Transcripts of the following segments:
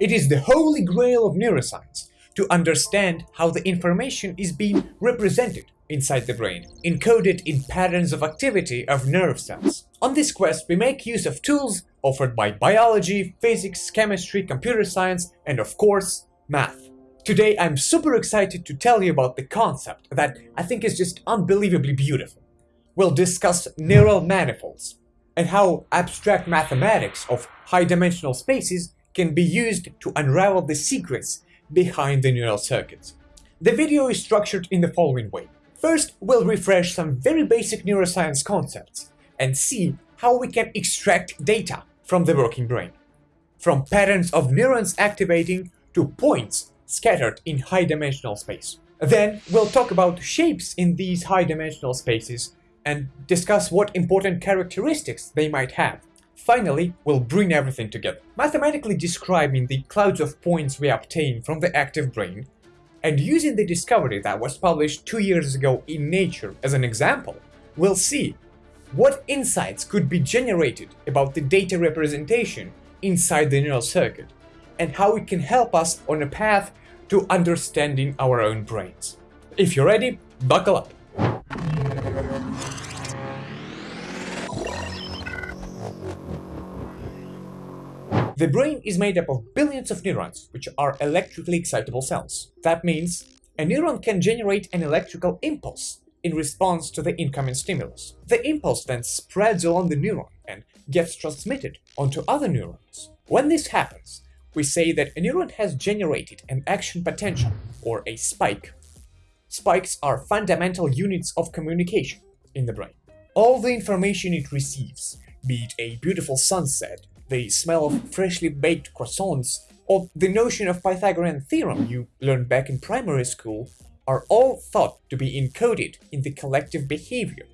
It is the holy grail of neuroscience to understand how the information is being represented inside the brain, encoded in patterns of activity of nerve cells. On this quest, we make use of tools offered by biology, physics, chemistry, computer science, and of course, math. Today, I'm super excited to tell you about the concept that I think is just unbelievably beautiful. We'll discuss neural manifolds and how abstract mathematics of high-dimensional spaces can be used to unravel the secrets behind the neural circuits. The video is structured in the following way. First, we'll refresh some very basic neuroscience concepts and see how we can extract data from the working brain. From patterns of neurons activating to points scattered in high-dimensional space. Then, we'll talk about shapes in these high-dimensional spaces and discuss what important characteristics they might have. Finally, we'll bring everything together, mathematically describing the clouds of points we obtain from the active brain and using the discovery that was published two years ago in Nature as an example, we'll see what insights could be generated about the data representation inside the neural circuit and how it can help us on a path to understanding our own brains. If you're ready, buckle up. The brain is made up of billions of neurons, which are electrically excitable cells. That means a neuron can generate an electrical impulse in response to the incoming stimulus. The impulse then spreads along the neuron and gets transmitted onto other neurons. When this happens, we say that a neuron has generated an action potential, or a spike. Spikes are fundamental units of communication in the brain. All the information it receives, be it a beautiful sunset, the smell of freshly baked croissants, or the notion of Pythagorean theorem you learned back in primary school are all thought to be encoded in the collective behavior,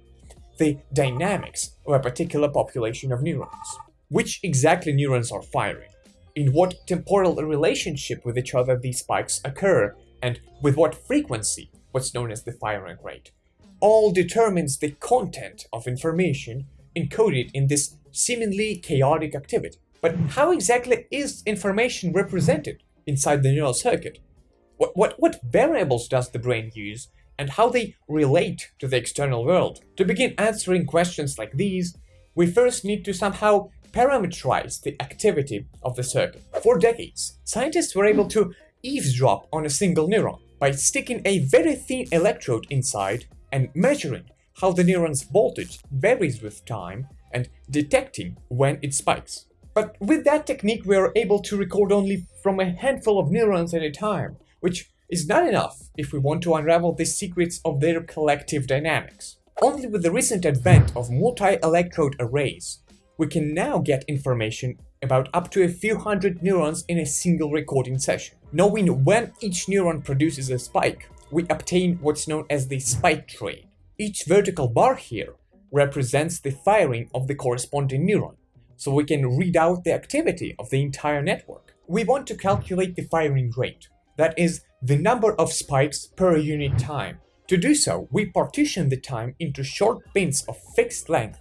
the dynamics of a particular population of neurons. Which exactly neurons are firing, in what temporal relationship with each other these spikes occur, and with what frequency, what's known as the firing rate, all determines the content of information encoded in this seemingly chaotic activity. But how exactly is information represented inside the neural circuit? What, what, what variables does the brain use and how they relate to the external world? To begin answering questions like these, we first need to somehow parameterize the activity of the circuit. For decades, scientists were able to eavesdrop on a single neuron by sticking a very thin electrode inside and measuring how the neuron's voltage varies with time and detecting when it spikes. But with that technique we are able to record only from a handful of neurons at a time, which is not enough if we want to unravel the secrets of their collective dynamics. Only with the recent advent of multi-electrode arrays, we can now get information about up to a few hundred neurons in a single recording session. Knowing when each neuron produces a spike, we obtain what's known as the spike train. Each vertical bar here represents the firing of the corresponding neuron, so we can read out the activity of the entire network. We want to calculate the firing rate, that is, the number of spikes per unit time. To do so, we partition the time into short bins of fixed length,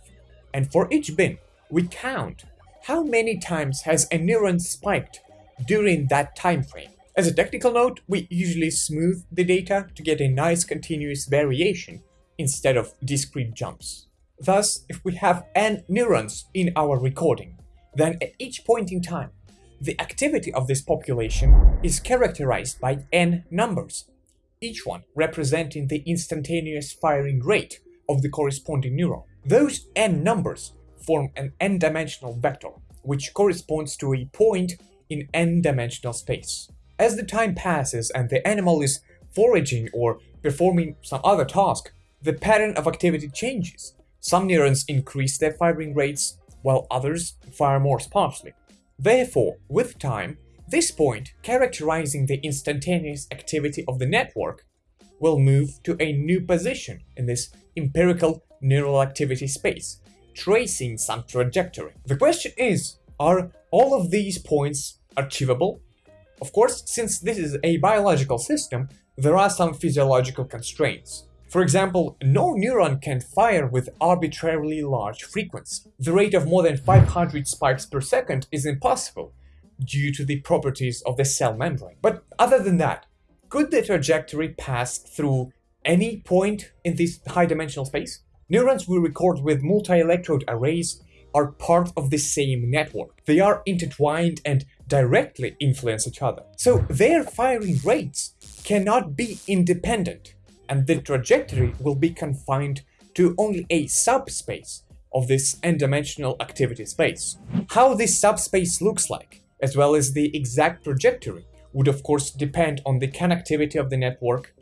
and for each bin, we count how many times has a neuron spiked during that time frame. As a technical note, we usually smooth the data to get a nice continuous variation instead of discrete jumps. Thus, if we have n neurons in our recording, then at each point in time, the activity of this population is characterized by n numbers, each one representing the instantaneous firing rate of the corresponding neuron. Those n numbers form an n-dimensional vector, which corresponds to a point in n-dimensional space. As the time passes and the animal is foraging or performing some other task, the pattern of activity changes, some neurons increase their firing rates, while others fire more sparsely. Therefore, with time, this point, characterizing the instantaneous activity of the network, will move to a new position in this empirical neural activity space, tracing some trajectory. The question is, are all of these points achievable? Of course, since this is a biological system, there are some physiological constraints. For example, no neuron can fire with arbitrarily large frequency. The rate of more than 500 spikes per second is impossible, due to the properties of the cell membrane. But other than that, could the trajectory pass through any point in this high-dimensional space? Neurons we record with multi-electrode arrays are part of the same network. They are intertwined and directly influence each other. So their firing rates cannot be independent, and the trajectory will be confined to only a subspace of this n-dimensional activity space. How this subspace looks like, as well as the exact trajectory, would of course depend on the connectivity of the network,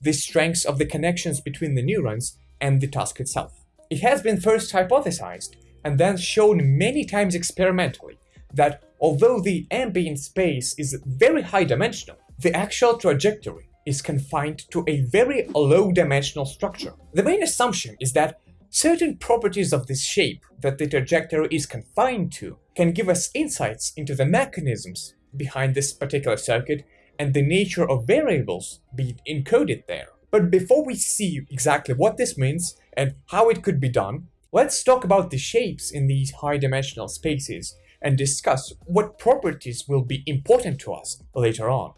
the strengths of the connections between the neurons, and the task itself. It has been first hypothesized and then shown many times experimentally that although the ambient space is very high dimensional, the actual trajectory is confined to a very low dimensional structure. The main assumption is that certain properties of this shape that the trajectory is confined to can give us insights into the mechanisms behind this particular circuit and the nature of variables being encoded there. But before we see exactly what this means and how it could be done, let's talk about the shapes in these high-dimensional spaces and discuss what properties will be important to us later on.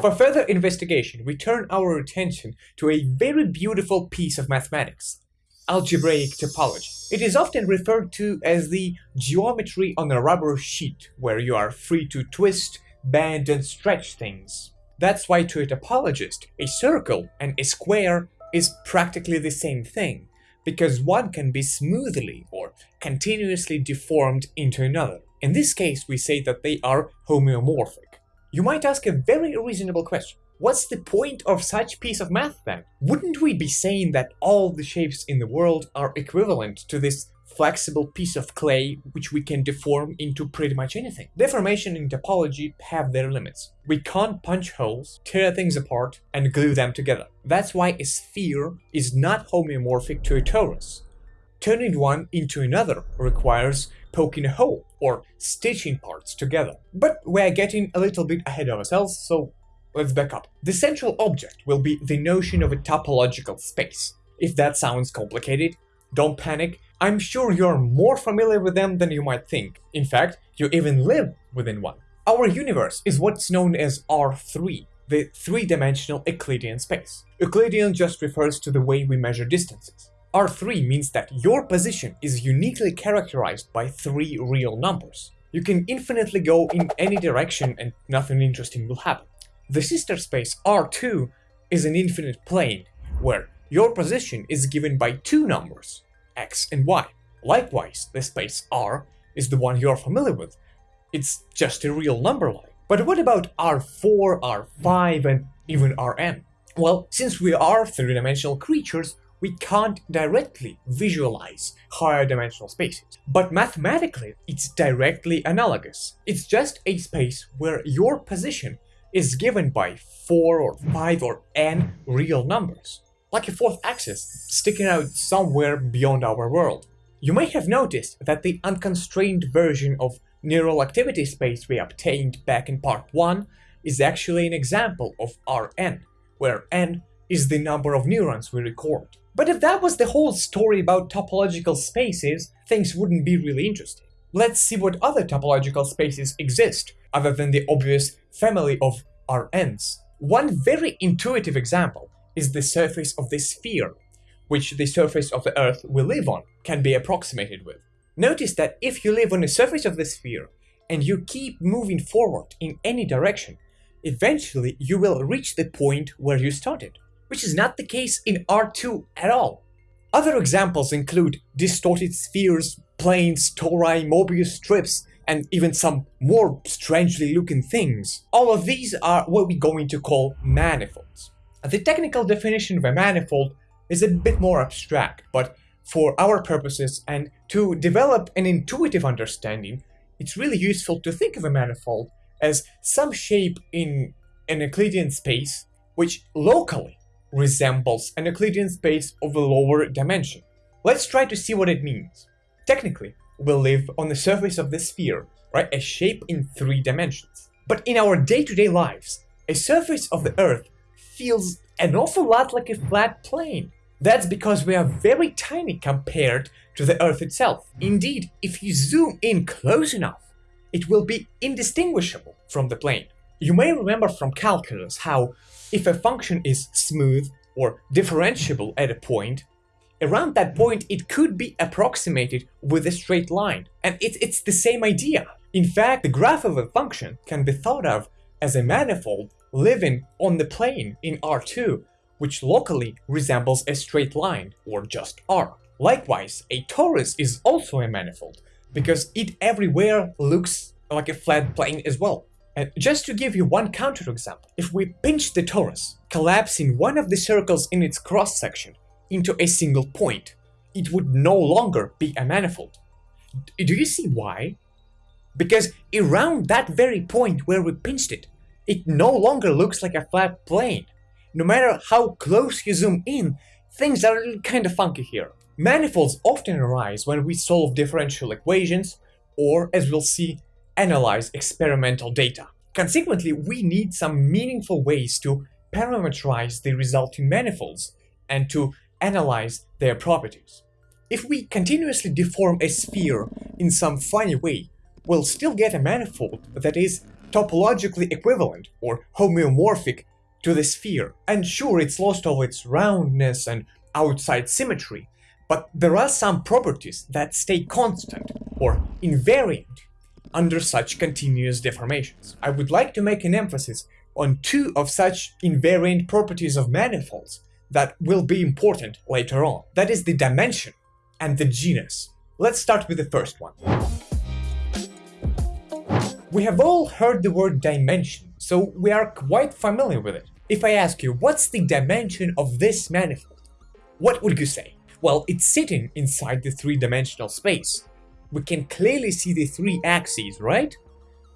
For further investigation, we turn our attention to a very beautiful piece of mathematics, algebraic topology. It is often referred to as the geometry on a rubber sheet, where you are free to twist, bend and stretch things. That's why to a topologist, a circle and a square is practically the same thing, because one can be smoothly or continuously deformed into another. In this case, we say that they are homeomorphic. You might ask a very reasonable question. What's the point of such piece of math then? Wouldn't we be saying that all the shapes in the world are equivalent to this flexible piece of clay which we can deform into pretty much anything? Deformation in topology have their limits. We can't punch holes, tear things apart, and glue them together. That's why a sphere is not homeomorphic to a torus. Turning one into another requires poking a hole or stitching parts together. But we're getting a little bit ahead of ourselves, so let's back up. The central object will be the notion of a topological space. If that sounds complicated, don't panic, I'm sure you're more familiar with them than you might think. In fact, you even live within one. Our universe is what's known as R3, the three-dimensional Euclidean space. Euclidean just refers to the way we measure distances. R3 means that your position is uniquely characterized by three real numbers. You can infinitely go in any direction and nothing interesting will happen. The sister space R2 is an infinite plane, where your position is given by two numbers, x and y. Likewise, the space R is the one you're familiar with. It's just a real number line. But what about R4, R5, and even Rn? Well, since we are three-dimensional creatures, we can't directly visualize higher dimensional spaces. But mathematically, it's directly analogous. It's just a space where your position is given by 4 or 5 or n real numbers like a fourth axis sticking out somewhere beyond our world. You may have noticed that the unconstrained version of neural activity space we obtained back in part 1 is actually an example of Rn, where n is the number of neurons we record. But if that was the whole story about topological spaces, things wouldn't be really interesting. Let's see what other topological spaces exist, other than the obvious family of Rn's. One very intuitive example is the surface of the sphere, which the surface of the Earth we live on can be approximated with. Notice that if you live on the surface of the sphere and you keep moving forward in any direction, eventually you will reach the point where you started, which is not the case in R2 at all. Other examples include distorted spheres, planes, tori, Mobius strips, and even some more strangely looking things. All of these are what we're going to call manifolds. The technical definition of a manifold is a bit more abstract, but for our purposes and to develop an intuitive understanding, it's really useful to think of a manifold as some shape in an Euclidean space which locally resembles an Euclidean space of a lower dimension. Let's try to see what it means. Technically, we live on the surface of the sphere, right? A shape in three dimensions. But in our day-to-day -day lives, a surface of the Earth feels an awful lot like a flat plane. That's because we are very tiny compared to the Earth itself. Indeed, if you zoom in close enough, it will be indistinguishable from the plane. You may remember from calculus how if a function is smooth or differentiable at a point, around that point it could be approximated with a straight line. And it's, it's the same idea. In fact, the graph of a function can be thought of as a manifold living on the plane in R2, which locally resembles a straight line, or just R. Likewise, a torus is also a manifold, because it everywhere looks like a flat plane as well. And just to give you one counterexample, if we pinch the torus, collapsing one of the circles in its cross-section into a single point, it would no longer be a manifold. Do you see why? Because around that very point where we pinched it, it no longer looks like a flat plane. No matter how close you zoom in, things are kind of funky here. Manifolds often arise when we solve differential equations, or, as we'll see, analyze experimental data. Consequently, we need some meaningful ways to parameterize the resulting manifolds and to analyze their properties. If we continuously deform a sphere in some funny way, we'll still get a manifold that is topologically equivalent or homeomorphic to the sphere. And sure, it's lost all its roundness and outside symmetry, but there are some properties that stay constant or invariant under such continuous deformations. I would like to make an emphasis on two of such invariant properties of manifolds that will be important later on. That is the dimension and the genus. Let's start with the first one. We have all heard the word dimension, so we are quite familiar with it. If I ask you, what's the dimension of this manifold? What would you say? Well, it's sitting inside the three-dimensional space. We can clearly see the three axes, right?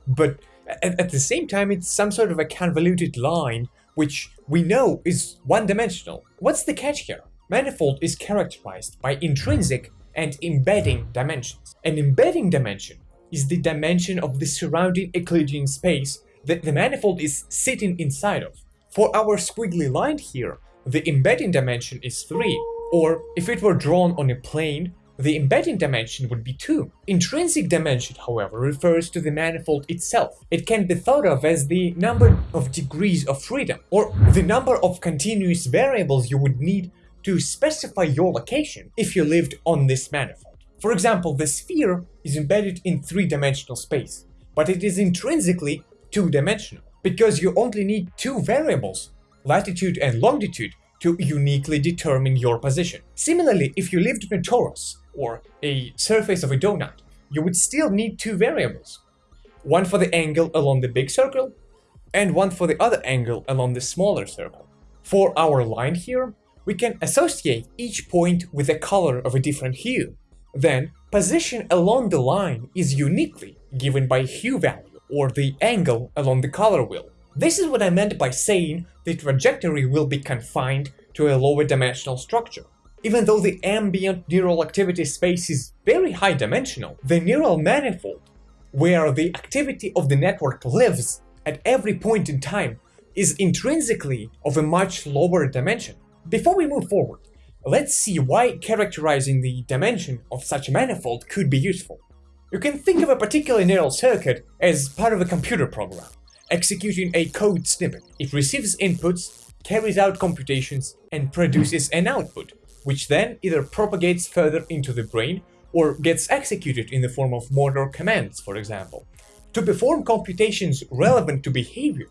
But at, at the same time, it's some sort of a convoluted line, which we know is one-dimensional. What's the catch here? Manifold is characterized by intrinsic and embedding dimensions. An embedding dimension is the dimension of the surrounding Euclidean space that the manifold is sitting inside of. For our squiggly line here, the embedding dimension is 3, or if it were drawn on a plane, the embedding dimension would be 2. Intrinsic dimension, however, refers to the manifold itself. It can be thought of as the number of degrees of freedom, or the number of continuous variables you would need to specify your location if you lived on this manifold. For example, the sphere is embedded in three-dimensional space, but it is intrinsically two-dimensional, because you only need two variables, latitude and longitude, to uniquely determine your position. Similarly, if you lived in a torus, or a surface of a donut, you would still need two variables. One for the angle along the big circle, and one for the other angle along the smaller circle. For our line here, we can associate each point with a color of a different hue, then, position along the line is uniquely given by hue value, or the angle along the color wheel. This is what I meant by saying the trajectory will be confined to a lower dimensional structure. Even though the ambient neural activity space is very high dimensional, the neural manifold, where the activity of the network lives at every point in time, is intrinsically of a much lower dimension. Before we move forward, Let's see why characterizing the dimension of such a manifold could be useful. You can think of a particular neural circuit as part of a computer program, executing a code snippet. It receives inputs, carries out computations, and produces an output, which then either propagates further into the brain or gets executed in the form of motor commands, for example. To perform computations relevant to behavior,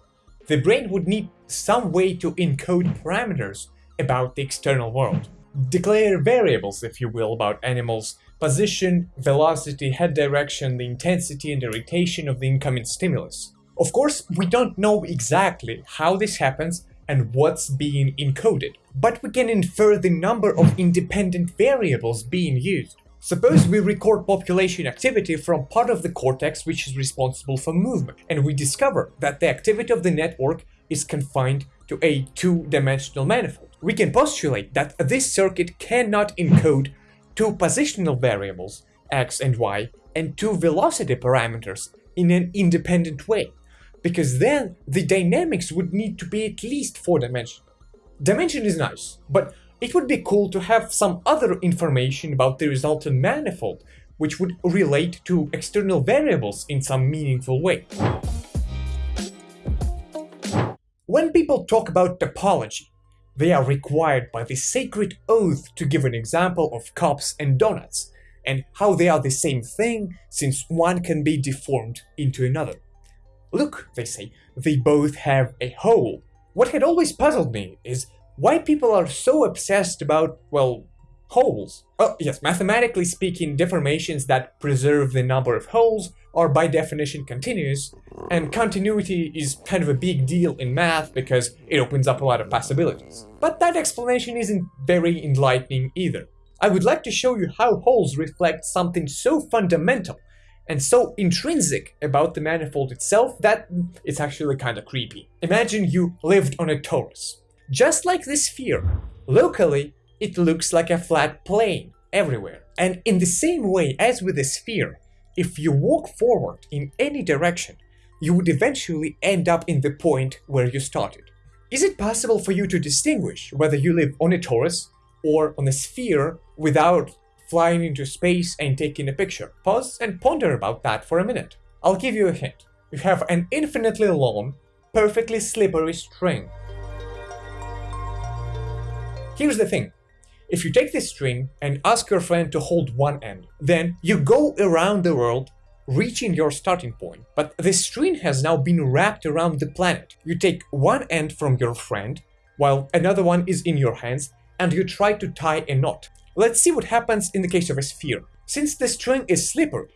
the brain would need some way to encode parameters about the external world declare variables, if you will, about animals' position, velocity, head direction, the intensity and the rotation of the incoming stimulus. Of course, we don't know exactly how this happens and what's being encoded, but we can infer the number of independent variables being used. Suppose we record population activity from part of the cortex which is responsible for movement, and we discover that the activity of the network is confined to a two-dimensional manifold. We can postulate that this circuit cannot encode two positional variables, x and y, and two velocity parameters in an independent way, because then the dynamics would need to be at least four-dimensional. Dimension is nice, but It would be cool to have some other information about the resultant manifold, which would relate to external variables in some meaningful way. When people talk about topology, they are required by the sacred oath to give an example of cups and donuts, and how they are the same thing since one can be deformed into another. Look, they say, they both have a hole. What had always puzzled me is why people are so obsessed about, well, holes. Oh, yes, mathematically speaking, deformations that preserve the number of holes are by definition continuous, and continuity is kind of a big deal in math because it opens up a lot of possibilities. But that explanation isn't very enlightening either. I would like to show you how holes reflect something so fundamental and so intrinsic about the manifold itself that it's actually kind of creepy. Imagine you lived on a torus. Just like this sphere, locally it looks like a flat plane everywhere. And in the same way as with a sphere, if you walk forward in any direction, you would eventually end up in the point where you started. Is it possible for you to distinguish whether you live on a torus or on a sphere without flying into space and taking a picture? Pause and ponder about that for a minute. I'll give you a hint. You have an infinitely long, perfectly slippery string. Here's the thing. If you take this string and ask your friend to hold one end, then you go around the world reaching your starting point. But the string has now been wrapped around the planet. You take one end from your friend, while another one is in your hands, and you try to tie a knot. Let's see what happens in the case of a sphere. Since the string is slippery,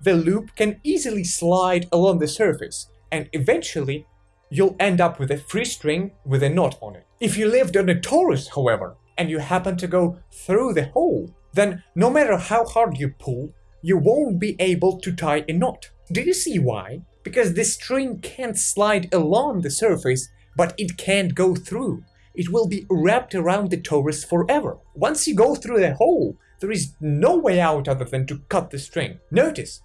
the loop can easily slide along the surface, and eventually you'll end up with a free string with a knot on it. If you lived on a torus, however, and you happen to go through the hole, then no matter how hard you pull, you won't be able to tie a knot. Do you see why? Because the string can't slide along the surface, but it can't go through. It will be wrapped around the torus forever. Once you go through the hole, there is no way out other than to cut the string. Notice,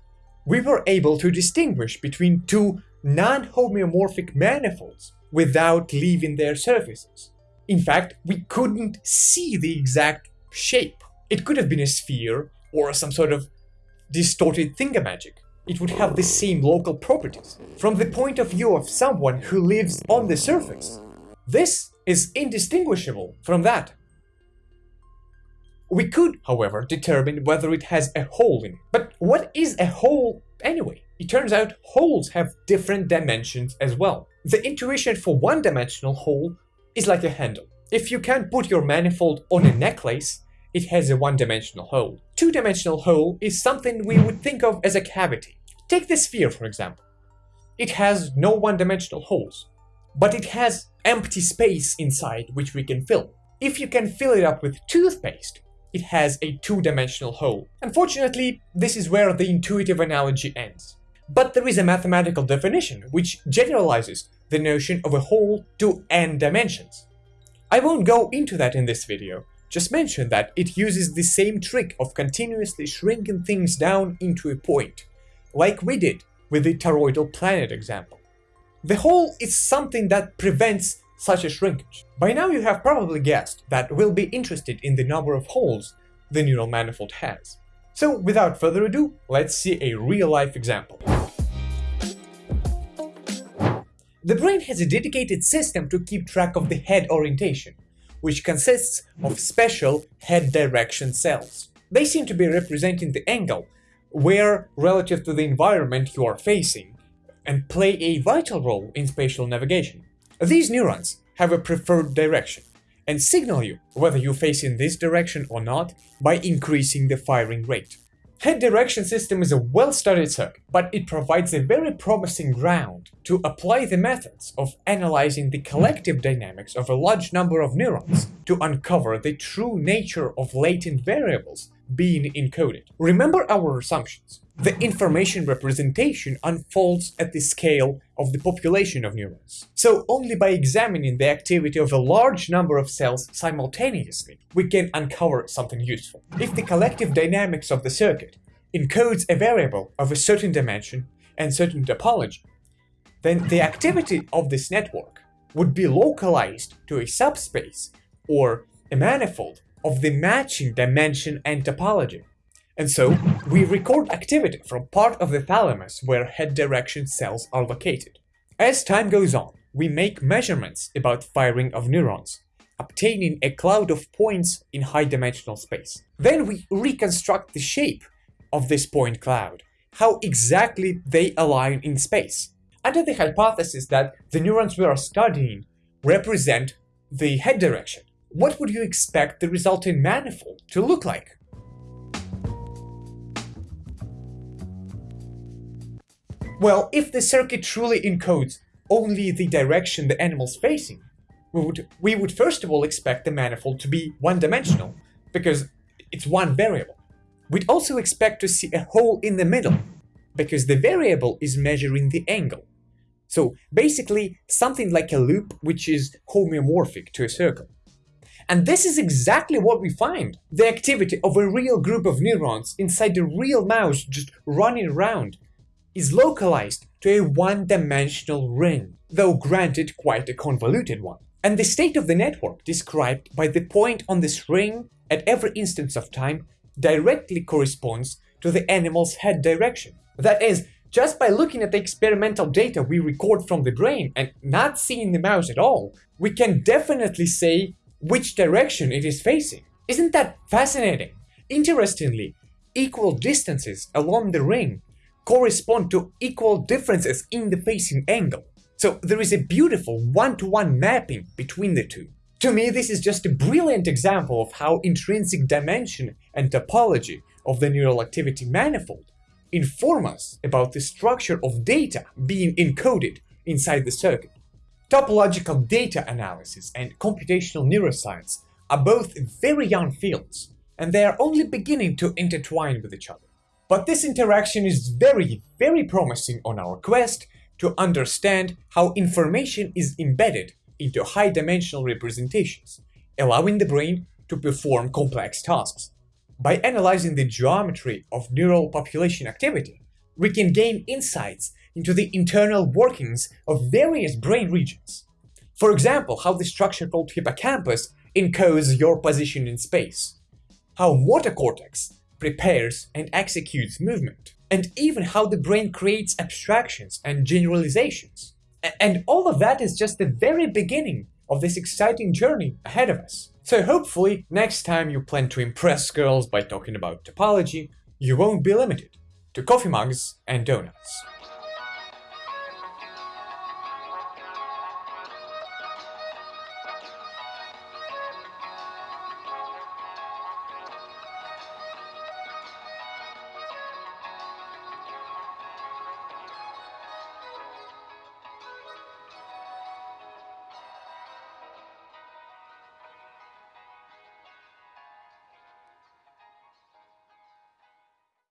we were able to distinguish between two non-homeomorphic manifolds without leaving their surfaces. In fact, we couldn't see the exact shape. It could have been a sphere or some sort of distorted thingamagic. It would have the same local properties. From the point of view of someone who lives on the surface, this is indistinguishable from that. We could, however, determine whether it has a hole in it. But what is a hole anyway? It turns out holes have different dimensions as well. The intuition for one-dimensional hole is like a handle. If you can't put your manifold on a necklace, it has a one-dimensional hole. Two-dimensional hole is something we would think of as a cavity. Take the sphere, for example. It has no one-dimensional holes, but it has empty space inside which we can fill. If you can fill it up with toothpaste, it has a two-dimensional hole. Unfortunately, this is where the intuitive analogy ends. But there is a mathematical definition which generalizes the notion of a hole to n dimensions. I won't go into that in this video, just mention that it uses the same trick of continuously shrinking things down into a point, like we did with the toroidal planet example. The hole is something that prevents such a shrinkage. By now you have probably guessed that we'll be interested in the number of holes the neural manifold has. So without further ado, let's see a real-life example. The brain has a dedicated system to keep track of the head orientation, which consists of special head direction cells. They seem to be representing the angle where relative to the environment you are facing and play a vital role in spatial navigation. These neurons have a preferred direction and signal you whether you face in this direction or not by increasing the firing rate. Head direction system is a well-studied circuit, but it provides a very promising ground to apply the methods of analyzing the collective dynamics of a large number of neurons to uncover the true nature of latent variables being encoded. Remember our assumptions. The information representation unfolds at the scale of the population of neurons. So only by examining the activity of a large number of cells simultaneously, we can uncover something useful. If the collective dynamics of the circuit encodes a variable of a certain dimension and certain topology, then the activity of this network would be localized to a subspace or a manifold of the matching dimension and topology. And so, we record activity from part of the thalamus where head direction cells are located. As time goes on, we make measurements about firing of neurons, obtaining a cloud of points in high-dimensional space. Then we reconstruct the shape of this point cloud, how exactly they align in space, under the hypothesis that the neurons we are studying represent the head direction. What would you expect the resulting manifold to look like? Well, if the circuit truly encodes only the direction the animal's facing, we would, we would first of all expect the manifold to be one-dimensional, because it's one variable. We'd also expect to see a hole in the middle, because the variable is measuring the angle. So basically, something like a loop which is homeomorphic to a circle. And this is exactly what we find. The activity of a real group of neurons inside a real mouse just running around is localized to a one-dimensional ring, though granted quite a convoluted one. And the state of the network described by the point on this ring at every instance of time directly corresponds to the animal's head direction. That is, just by looking at the experimental data we record from the brain and not seeing the mouse at all, we can definitely say which direction it is facing. Isn't that fascinating? Interestingly, equal distances along the ring correspond to equal differences in the facing angle. So there is a beautiful one-to-one -one mapping between the two. To me, this is just a brilliant example of how intrinsic dimension and topology of the neural activity manifold inform us about the structure of data being encoded inside the circuit. Topological data analysis and computational neuroscience are both very young fields, and they are only beginning to intertwine with each other. But this interaction is very, very promising on our quest to understand how information is embedded into high-dimensional representations, allowing the brain to perform complex tasks. By analyzing the geometry of neural population activity, we can gain insights into the internal workings of various brain regions. For example, how the structure called hippocampus encodes your position in space, how motor cortex prepares and executes movement, and even how the brain creates abstractions and generalizations. And all of that is just the very beginning of this exciting journey ahead of us. So hopefully, next time you plan to impress girls by talking about topology, you won't be limited to coffee mugs and donuts.